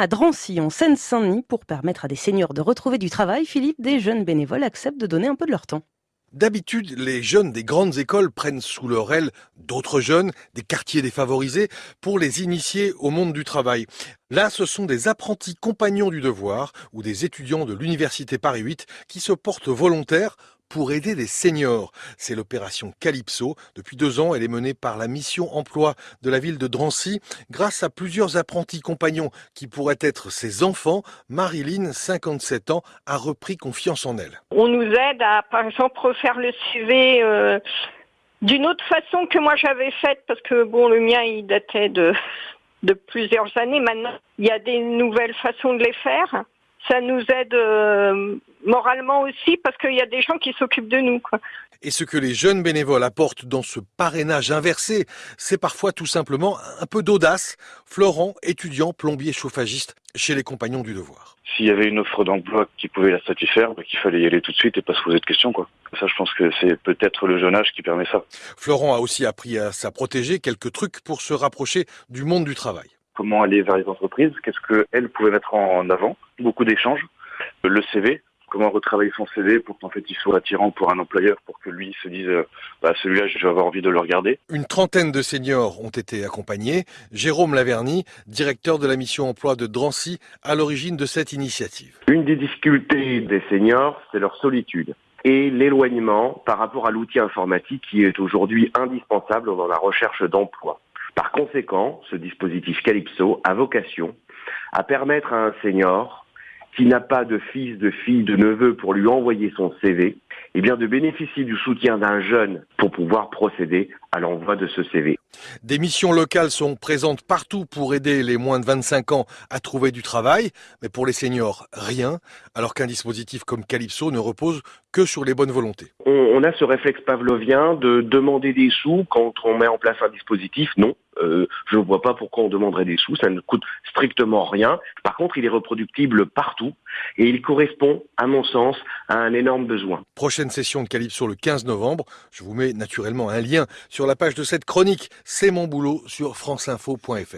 À Drancy, en Seine-Saint-Denis, pour permettre à des seniors de retrouver du travail, Philippe, des jeunes bénévoles acceptent de donner un peu de leur temps. D'habitude, les jeunes des grandes écoles prennent sous leur aile d'autres jeunes, des quartiers défavorisés, pour les initier au monde du travail. Là, ce sont des apprentis compagnons du devoir ou des étudiants de l'Université Paris 8 qui se portent volontaires pour aider les seniors. C'est l'opération Calypso. Depuis deux ans, elle est menée par la mission emploi de la ville de Drancy. Grâce à plusieurs apprentis compagnons qui pourraient être ses enfants, Marilyn, 57 ans, a repris confiance en elle. On nous aide à, par exemple, refaire le CV euh, d'une autre façon que moi j'avais faite parce que bon, le mien, il datait de, de plusieurs années. Maintenant, il y a des nouvelles façons de les faire ça nous aide euh, moralement aussi parce qu'il y a des gens qui s'occupent de nous. Quoi. Et ce que les jeunes bénévoles apportent dans ce parrainage inversé, c'est parfois tout simplement un peu d'audace. Florent, étudiant, plombier, chauffagiste chez les compagnons du devoir. S'il y avait une offre d'emploi qui pouvait la satisfaire, bah, qu'il fallait y aller tout de suite et pas se poser de questions. Quoi. Ça, je pense que c'est peut-être le jeune âge qui permet ça. Florent a aussi appris à sa protéger quelques trucs pour se rapprocher du monde du travail comment aller vers les entreprises, qu'est-ce qu'elles pouvaient mettre en avant, beaucoup d'échanges, le CV, comment retravailler son CV pour qu'en fait il soit attirant pour un employeur, pour que lui se dise bah, celui-là je vais avoir envie de le regarder. Une trentaine de seniors ont été accompagnés. Jérôme Laverny, directeur de la mission emploi de Drancy, à l'origine de cette initiative. Une des difficultés des seniors, c'est leur solitude et l'éloignement par rapport à l'outil informatique qui est aujourd'hui indispensable dans la recherche d'emploi. Par conséquent, ce dispositif Calypso a vocation à permettre à un senior qui n'a pas de fils, de fille, de neveu pour lui envoyer son CV, eh bien de bénéficier du soutien d'un jeune pour pouvoir procéder à l'envoi de ce CV. Des missions locales sont présentes partout pour aider les moins de 25 ans à trouver du travail, mais pour les seniors, rien, alors qu'un dispositif comme Calypso ne repose que sur les bonnes volontés. On, a ce réflexe pavlovien de demander des sous quand on met en place un dispositif. Non, euh, je ne vois pas pourquoi on demanderait des sous, ça ne coûte strictement rien. Par contre, il est reproductible partout et il correspond, à mon sens, à un énorme besoin. Prochaine session de Calypso le 15 novembre. Je vous mets naturellement un lien sur la page de cette chronique. C'est mon boulot sur franceinfo.fr.